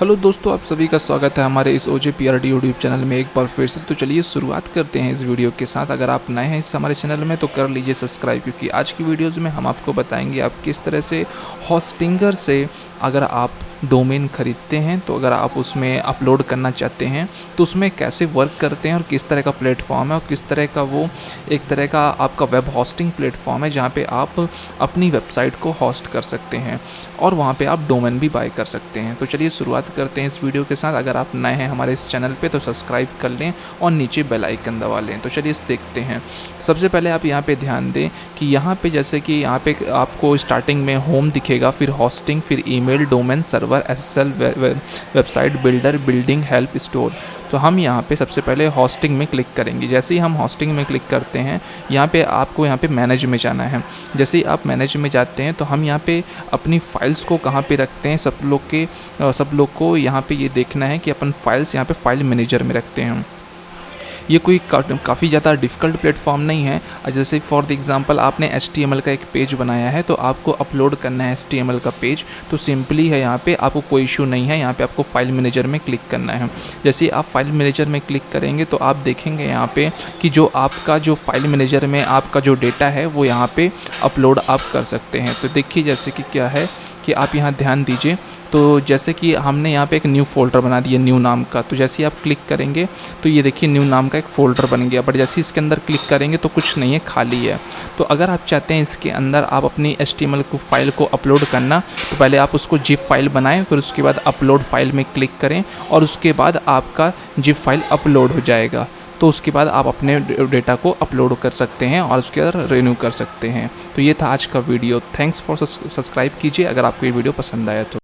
Hello दोस्तों, आप सभी का स्वागत है हमारे इस O J P R D YouTube channel में। एक बार फिर से तो चलिए शुरुआत करते हैं इस वीडियो के साथ। अगर आप नए हैं इस हमारे चैनल में तो कर लीजिए सब्सक्राइब, क्योंकि आज की वीडियोज़ में हम आपको बताएँगे आप किस तरह से हॉस्टिंगर से अगर आप डोमेन ख़रीदते हैं तो अगर आप उसमें अपलोड करना चाहते हैं तो उसमें कैसे वर्क करते हैं और किस तरह का प्लेटफॉर्म है और किस तरह का वो एक तरह का आपका वेब होस्टिंग प्लेटफॉर्म है जहाँ पे आप अपनी वेबसाइट को होस्ट कर सकते हैं और वहाँ पे आप डोमेन भी बाय कर सकते हैं। तो चलिए शुरुआत करते हैं इस वीडियो के साथ। अगर आप नए हैं हमारे इस चैनल पर तो सब्सक्राइब कर लें और नीचे बेलाइकन दबा लें। तो चलिए इस देखते हैं। सबसे पहले आप यहाँ पे ध्यान दें कि यहाँ पे जैसे कि यहाँ पे आपको स्टार्टिंग में होम दिखेगा, फिर हॉस्टिंग फिर email domain server S S L website builder building help store तो हम यहाँ पे सबसे पहले हॉस्टिंग में क्लिक करेंगे। जैसे ही हम हॉस्टिंग में क्लिक करते हैं, यहाँ पे आपको यहाँ पे मैनेज में जाना है। जैसे ही आप मैनेज में जाते हैं तो हम यहाँ पे अपनी फाइल्स को कहाँ पे रखते हैं, सब लोग के सब लोग को यहाँ पे ये देखना है कि अपन फाइल्स यहाँ पे फ़ाइल मैनेजर में रखते हैं। ये कोई काफ़ी ज़्यादा डिफ़िकल्ट प्लेटफॉर्म नहीं है। जैसे फॉर द एग्ज़ाम्पल आपने एच का एक पेज बनाया है तो आपको अपलोड करना है एच का पेज तो सिंपली है यहाँ पे, आपको कोई इशू नहीं है, यहाँ पे आपको फ़ाइल मैनेजर में क्लिक करना है। जैसे आप फ़ाइल मैनेजर में क्लिक करेंगे तो आप देखेंगे यहाँ पे कि जो आपका जो फ़ाइल मैनेजर में आपका जो डेटा है, वो यहाँ पर अपलोड आप कर सकते हैं। तो देखिए जैसे कि क्या है कि आप यहाँ ध्यान दीजिए। तो जैसे कि हमने यहाँ पे एक न्यू फोल्डर बना दिया न्यू नाम का। तो जैसे ही आप क्लिक करेंगे तो ये देखिए न्यू नाम का एक फ़ोल्डर बन गया। बट जैसे इसके अंदर क्लिक करेंगे तो कुछ नहीं है, खाली है। तो अगर आप चाहते हैं इसके अंदर आप अपनी एच को फ़ाइल को अपलोड करना तो पहले आप उसको जिप फ़ाइल बनाएँ, फिर उसके बाद अपलोड फ़ाइल में क्लिक करें और उसके बाद आपका जिप फ़ाइल अपलोड हो जाएगा। तो उसके बाद आप अपने डेटा को अपलोड कर सकते हैं और उसके अंदर रिन्यू कर सकते हैं। तो ये था आज का वीडियो। थैंक्स फॉर सब्सक्राइब कीजिए। अगर आपको ये वीडियो पसंद आया तो।